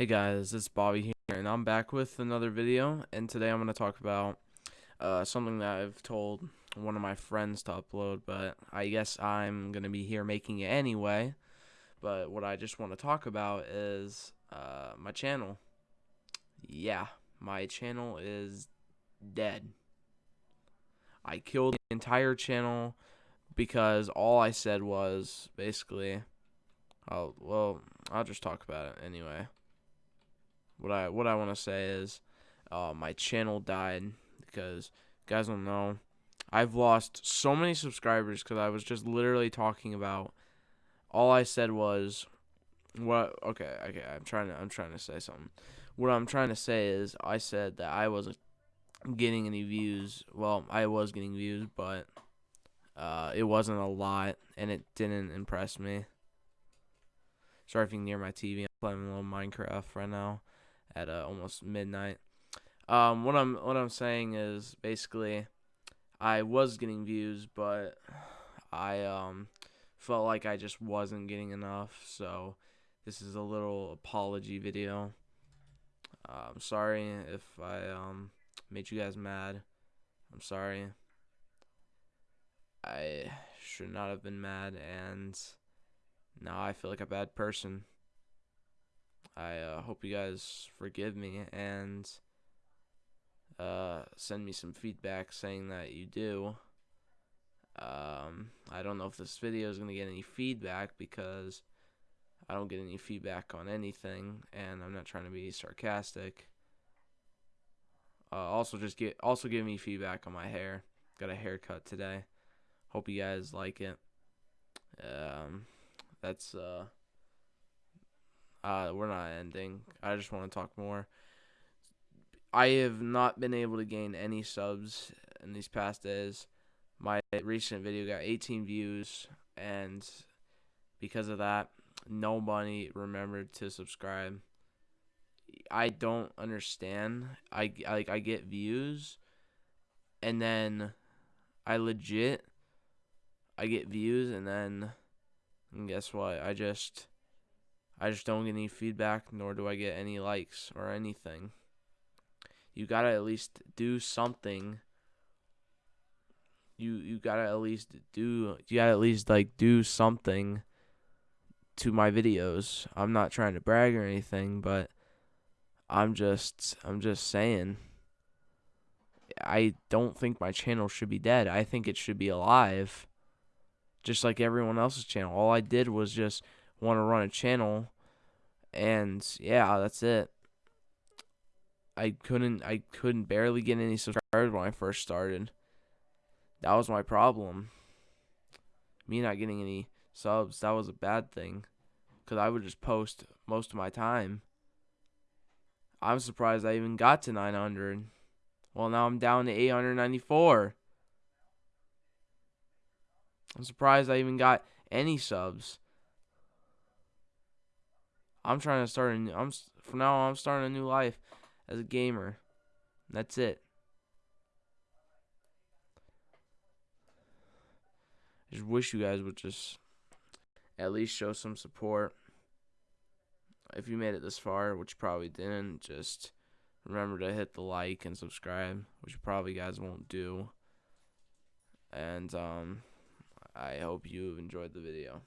Hey guys, it's Bobby here, and I'm back with another video. And today I'm going to talk about uh, something that I've told one of my friends to upload, but I guess I'm going to be here making it anyway. But what I just want to talk about is uh, my channel. Yeah, my channel is dead. I killed the entire channel because all I said was basically, oh well, I'll just talk about it anyway. What I what I want to say is, uh, my channel died because guys don't know, I've lost so many subscribers because I was just literally talking about. All I said was, what? Okay, okay. I'm trying to I'm trying to say something. What I'm trying to say is, I said that I wasn't getting any views. Well, I was getting views, but uh, it wasn't a lot, and it didn't impress me. Sorry if you can hear my TV. I'm playing a little Minecraft right now at uh, almost midnight. Um, what I'm what I'm saying is basically, I was getting views, but I um felt like I just wasn't getting enough. So this is a little apology video. Uh, I'm sorry if I um made you guys mad. I'm sorry. I should not have been mad, and now I feel like a bad person. I uh, hope you guys forgive me and uh, send me some feedback saying that you do. Um, I don't know if this video is going to get any feedback because I don't get any feedback on anything, and I'm not trying to be sarcastic. Uh, also, just get also give me feedback on my hair. Got a haircut today. Hope you guys like it. Um, that's uh uh, we're not ending. I just want to talk more. I have not been able to gain any subs in these past days. My recent video got 18 views, and because of that, nobody remembered to subscribe. I don't understand. I like I get views, and then I legit I get views, and then and guess what? I just I just don't get any feedback, nor do I get any likes or anything. You gotta at least do something. You you gotta at least do you gotta at least like do something to my videos. I'm not trying to brag or anything, but I'm just I'm just saying. I don't think my channel should be dead. I think it should be alive. Just like everyone else's channel. All I did was just want to run a channel and yeah that's it. I couldn't i couldn't barely get any subscribers when i first started. That was my problem. Me not getting any subs that was a bad thing because i would just post most of my time. I'm surprised i even got to 900 well now i'm down to 894 i'm surprised i even got any subs I'm trying to start a new, I'm from now on I'm starting a new life as a gamer. That's it. I just wish you guys would just at least show some support. If you made it this far, which you probably didn't, just remember to hit the like and subscribe, which you probably guys won't do. And um I hope you enjoyed the video.